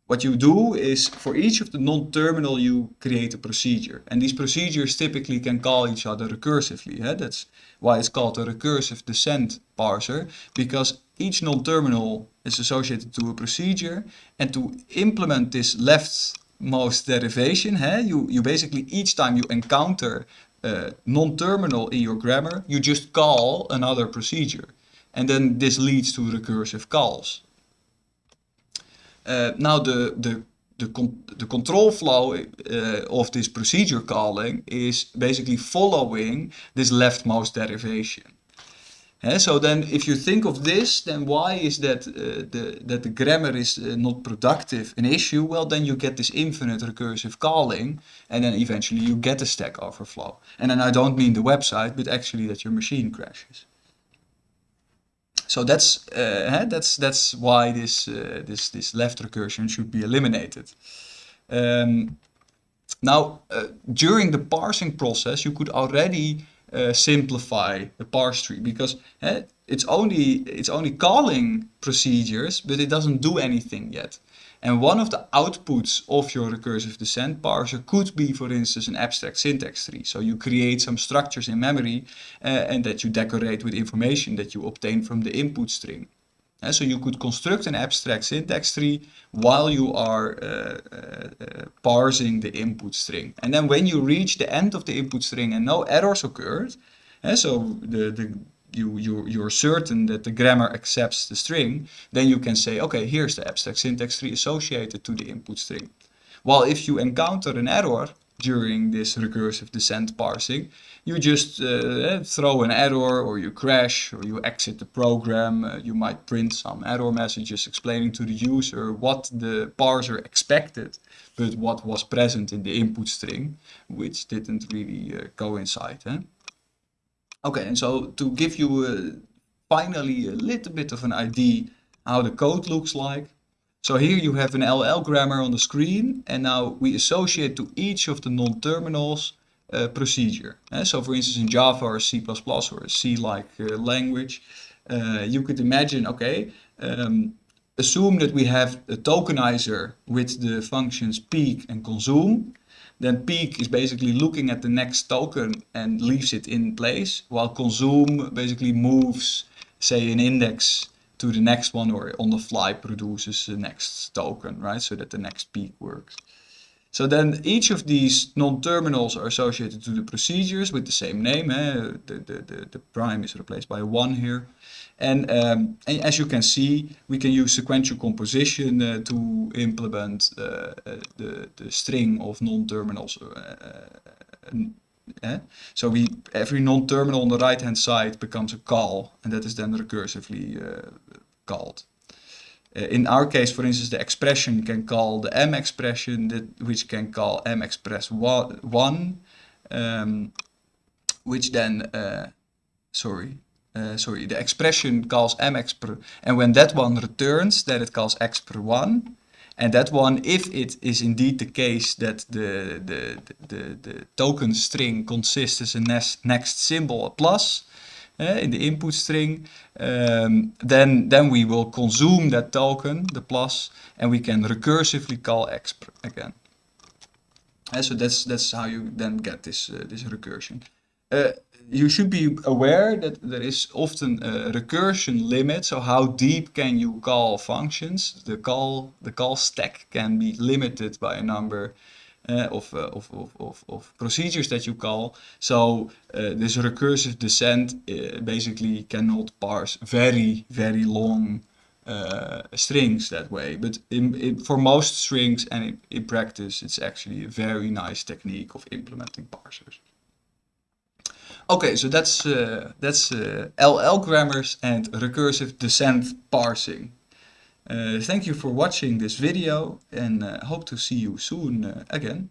what you do is for each of the non-terminal you create a procedure. And these procedures typically can call each other recursively. Eh? That's why it's called a recursive descent parser, because each non-terminal is associated to a procedure. And to implement this leftmost derivation, eh? you, you basically each time you encounter uh, non-terminal in your grammar, you just call another procedure. And then this leads to recursive calls. Uh, now the, the, the, con the control flow uh, of this procedure calling is basically following this leftmost derivation. So then if you think of this, then why is that, uh, the, that the grammar is uh, not productive an issue? Well, then you get this infinite recursive calling and then eventually you get a stack overflow. And then I don't mean the website, but actually that your machine crashes. So that's, uh, that's, that's why this, uh, this, this left recursion should be eliminated. Um, now, uh, during the parsing process, you could already uh, simplify the parse tree because eh, it's only it's only calling procedures, but it doesn't do anything yet. And one of the outputs of your recursive descent parser could be, for instance, an abstract syntax tree. So you create some structures in memory uh, and that you decorate with information that you obtain from the input string. So you could construct an abstract syntax tree while you are uh, uh, uh, parsing the input string. And then when you reach the end of the input string and no errors occurred, uh, so the, the, you, you, you're certain that the grammar accepts the string, then you can say, okay, here's the abstract syntax tree associated to the input string. While if you encounter an error during this recursive descent parsing, you just uh, throw an error or you crash or you exit the program. Uh, you might print some error messages explaining to the user what the parser expected, but what was present in the input string, which didn't really uh, coincide. Eh? Okay, and so to give you uh, finally a little bit of an idea how the code looks like. So here you have an LL grammar on the screen and now we associate to each of the non-terminals a procedure. Uh, so for instance in Java or C++ or a C-like uh, language, uh, you could imagine, okay, um, assume that we have a tokenizer with the functions peek and consume then peek is basically looking at the next token and leaves it in place, while consume basically moves, say, an index to the next one or on the fly produces the next token, right? So that the next peek works. So then each of these non-terminals are associated to the procedures with the same name. Eh? The, the, the, the prime is replaced by a 1 here. And, um, and, as you can see, we can use sequential composition uh, to implement uh, the, the string of non-terminals. Uh, so we every non-terminal on the right-hand side becomes a call, and that is then recursively called. In our case, for instance, the expression can call the m expression, that, which can call m express one, one um, which then, sorry, uh, sorry, the expression calls mx per and when that one returns, then it calls x per 1. And that one, if it is indeed the case that the, the, the, the token string consists as a next, next symbol, a plus, uh, in the input string, um, then, then we will consume that token, the plus, and we can recursively call x again. Uh, so that's, that's how you then get this, uh, this recursion. Uh, you should be aware that there is often a recursion limit. So how deep can you call functions? The call the call stack can be limited by a number uh, of, of, of, of, procedures that you call. So uh, this recursive descent uh, basically cannot parse very, very long strings that way. But in, in, for most strings and in, in practice, it's actually a very nice technique of implementing parsers. Okay, so that's uh, that's uh, LL grammars and recursive descent parsing. Uh, thank you for watching this video and uh, hope to see you soon uh, again.